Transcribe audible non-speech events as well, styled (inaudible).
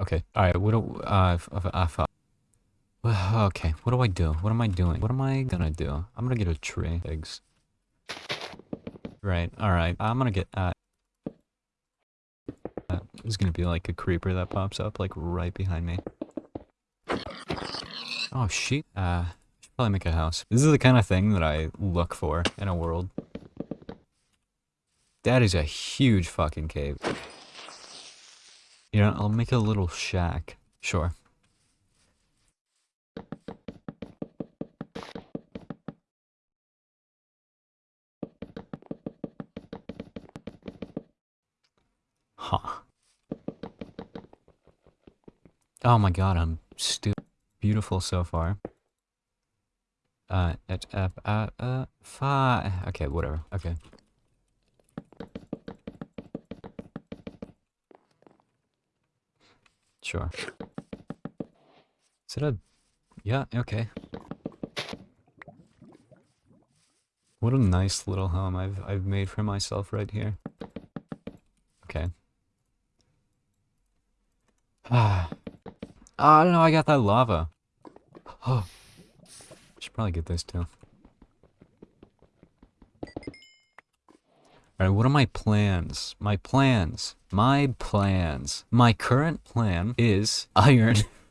Okay. Alright, what do, uh, f- f- uh, okay, what do I do? What am I doing? What am I gonna do? I'm gonna get a tree. Eggs. Right, alright. I'm gonna get, uh, uh, there's gonna be like a creeper that pops up, like, right behind me. Oh, shit. Uh, should probably make a house. This is the kind of thing that I look for in a world. That is a huge fucking cave. You know, I'll make a little shack. Sure. Huh. Oh my god, I'm stu- beautiful so far. Uh, it, uh, uh, uh, fi- Okay, whatever. Okay. Sure. Is it a... Yeah, okay. What a nice little home I've I've made for myself right here. Okay. (sighs) Ah. I don't know, I got that lava. Oh. Should probably get this too. Alright, what are my plans? My plans. My plans. My current plan is iron. (laughs)